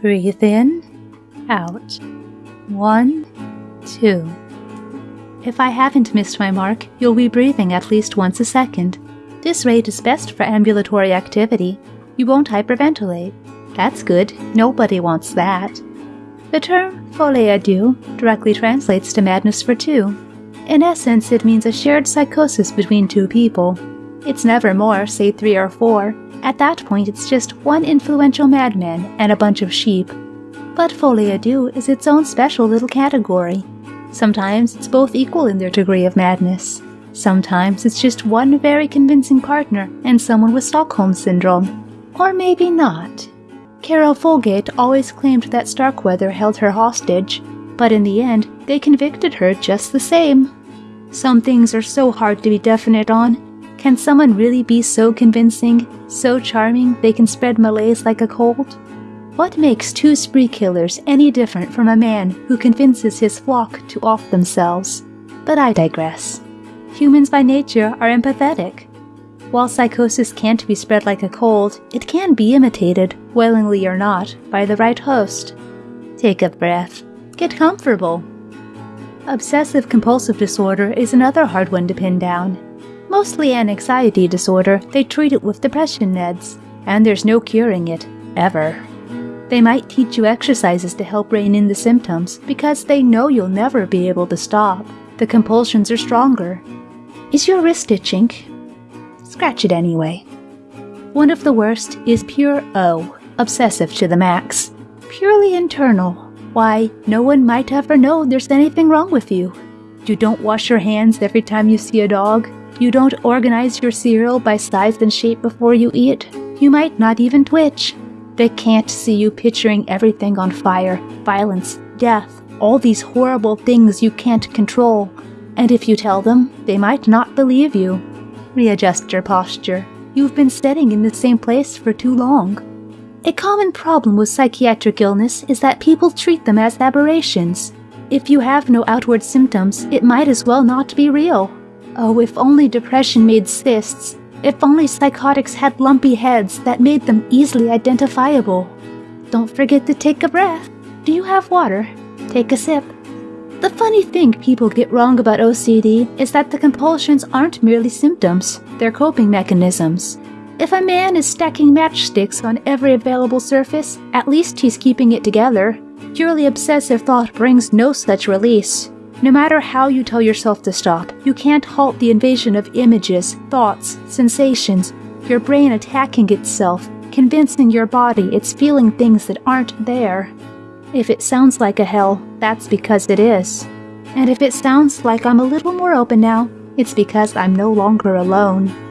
Breathe in, out. One, two. If I haven't missed my mark, you'll be breathing at least once a second. This rate is best for ambulatory activity. You won't hyperventilate. That's good. Nobody wants that. The term folie à deux directly translates to madness for two. In essence, it means a shared psychosis between two people. It's never more, say three or four. At that point, it's just one influential madman and a bunch of sheep. But folie à deux is its own special little category. Sometimes it's both equal in their degree of madness. Sometimes it's just one very convincing partner and someone with Stockholm Syndrome. Or maybe not. Caril Fugate always claimed that Starkweather held her hostage, but in the end, they convicted her just the same. Some things are so hard to be definite on. Can someone really be so convincing, so charming they can spread malaise like a cold? What makes two spree killers any different from a man who convinces his flock to off themselves? But I digress. Humans by nature are empathetic. While psychosis can't be spread like a cold, it can be imitated, willingly or not, by the right host. Take a breath. Get comfortable. Obsessive compulsive disorder is another hard one to pin down. Mostly an anxiety disorder, they treat it with depression meds, and there's no curing it, ever. They might teach you exercises to help rein in the symptoms because they know you'll never be able to stop. The compulsions are stronger. Is your wrist itching? Scratch it anyway. One of the worst is pure O, obsessive to the max. Purely internal. Why, no one might ever know there's anything wrong with you. You don't wash your hands every time you see a dog. You don't organize your cereal by size and shape before you eat. You might not even twitch. They can't see you picturing everything on fire, violence, death, all these horrible things you can't control. And if you tell them, they might not believe you. Readjust your posture. You've been sitting in the same place for too long. A common problem with psychiatric illness is that people treat them as aberrations. If you have no outward symptoms, it might as well not be real. Oh, if only depression made cysts. If only psychotics had lumpy heads that made them easily identifiable. Don't forget to take a breath. Do you have water? Take a sip. The funny thing people get wrong about OCD is that the compulsions aren't merely symptoms, they're coping mechanisms. If a man is stacking matchsticks on every available surface, at least he's keeping it together. Purely obsessive thought brings no such release. No matter how you tell yourself to stop, you can't halt the invasion of images, thoughts, sensations, your brain attacking itself, convincing your body it's feeling things that aren't there. If it sounds like a hell, that's because it is. And if it sounds like I'm a little more open now, it's because I'm no longer alone.